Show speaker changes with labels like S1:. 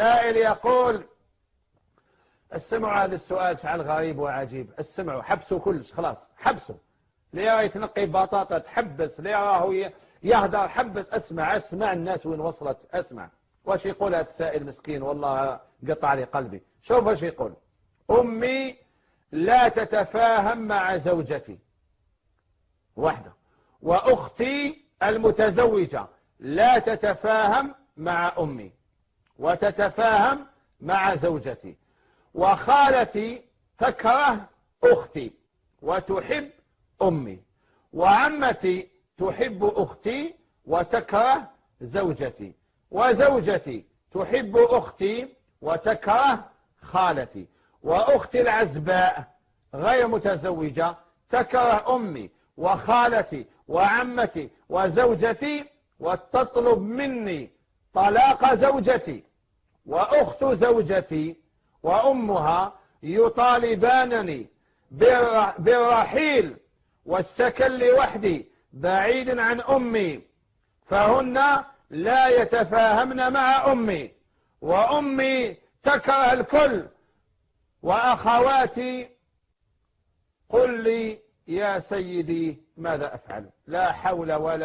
S1: سائل يقول استمعوا هذا السؤال شعل غريب وعجيب. استمعوا حبسوا كلش خلاص حبسوا ليه يتنقي بطاطا تحبس. ليه راهو يهدر حبس. اسمع اسمع الناس وين وصلت. اسمع. واش يقول هذا السائل مسكين؟ والله قطع لي قلبي. شوف واش يقول. أمي لا تتفاهم مع زوجتي. واحدة. وأختي المتزوجة لا تتفاهم مع أمي. وتتفاهم مع زوجتي. وخالتي تكره أختي وتحب أمي. وعمتي تحب أختي وتكره زوجتي. وزوجتي تحب أختي وتكره خالتي. وأختي العزباء غير متزوجة تكره أمي وخالتي وعمتي وزوجتي وتطلب مني طلاق زوجتي. وأخت زوجتي وأمها يطالبانني بالرحيل والسكن لوحدي بعيد عن أمي فهن لا يتفاهمن مع أمي وأمي تكره الكل وأخواتي قل لي يا سيدي ماذا أفعل؟ لا حول ولا